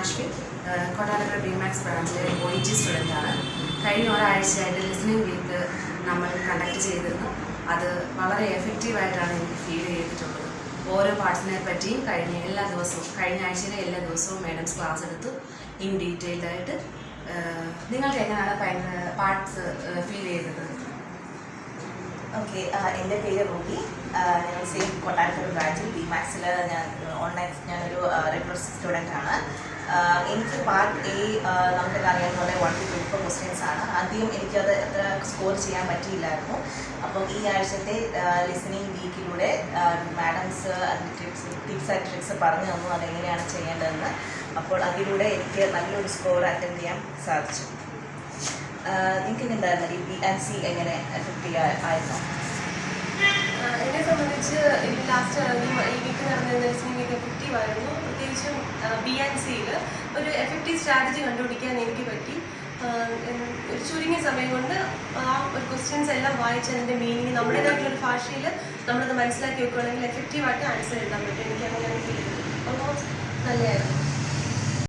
ആഷ്വി Kottarakkara B Max ബ്രാഞ്ചിലെ O E T സ്റ്റുഡന്റാണ് കഴിഞ്ഞ ഒരാഴ്ചയായിട്ട് ലിസണിങ് വീക്ക് നമ്മൾ കണ്ടക്ട് ചെയ്തിരുന്നു. അത് വളരെ എഫക്റ്റീവായിട്ടാണ് എനിക്ക് ഫീൽ ചെയ്തിട്ടുള്ളത്. ഓരോ പാർട്സിനെ പറ്റിയും കഴിഞ്ഞ എല്ലാ ദിവസവും കഴിഞ്ഞ ആഴ്ചയിലെ എല്ലാ ദിവസവും മാഡംസ് ക്ലാസ് എടുത്തു ഇൻ ഡീറ്റെയിൽഡായിട്ട് നിങ്ങൾക്ക് എങ്ങനെയാണ് പാർട്സ് ഫീൽ ചെയ്തത്? ഓക്കെ എന്റെ പേര് റൂബി. ഞാൻ സെയിം കൊട്ടാരക്കര ബ്രാഞ്ചിൽ ബി മാക്സിൽ ഞാൻ ഓൺലൈൻ ഞാനൊരു റെഗുലർ സ്റ്റുഡന്റ് ആണ്. എനിക്ക് പാർട്ട് എ നമുക്കൊക്കെ അറിയാൻ പോലെ one two twenty four questions ആണ്. ആദ്യം എനിക്കത് എത്ര സ്കോർ ചെയ്യാൻ പറ്റിയില്ലായിരുന്നു. അപ്പം ഈ ആഴ്ചത്തെ ലിസണിങ് വീക്കിലൂടെ മാഡംസ് അതിന്റെ ടിപ്സ് ടിപ്സ് ആൻഡ് ട്രിക്സ് പറഞ്ഞു തന്നു. അതെങ്ങനെയാണ് ചെയ്യേണ്ടതെന്ന്. അപ്പോൾ അതിലൂടെ എനിക്ക് നല്ലൊരു സ്കോർ അറ്റൻഡ് ചെയ്യാൻ സാധിച്ചു. നിങ്ങൾക്ക് എന്തായിരുന്നു ഈ ആൻഡ് സി എങ്ങനെ എഫക്റ്റീവ് ആയിരുന്നു? എന്നെ സംബന്ധിച്ച് എനിക്ക് ലാസ്റ്റ് ഈ വീക്ക് നടന്ന ലിസണിംഗ് എഫക്റ്റീവ് ആയിരുന്നു പ്രത്യേകിച്ചും ബി ആൻഡ് സിയിൽ ഒരു എഫക്റ്റീവ് സ്ട്രാറ്റജി കണ്ടുപിടിക്കാൻ എനിക്ക് പറ്റി. ഒരു ചുരുങ്ങിയ സമയം കൊണ്ട് ആ ഒരു ക്വസ്റ്റ്യൻസ് എല്ലാം വായിച്ച് അതിന്റെ മീനിങ് നമ്മുടേതായിട്ടുള്ള ഒരു ഭാഷയിൽ നമ്മളത് മനസ്സിലാക്കി വെക്കുകയാണെങ്കിൽ എഫക്റ്റീവായിട്ട് ആൻസർ എഴുതാൻ പറ്റും. എനിക്ക് അങ്ങനെയാണ് ഫീൽ ഓൾമോസ്റ്റ് നല്ലതായിരുന്നു.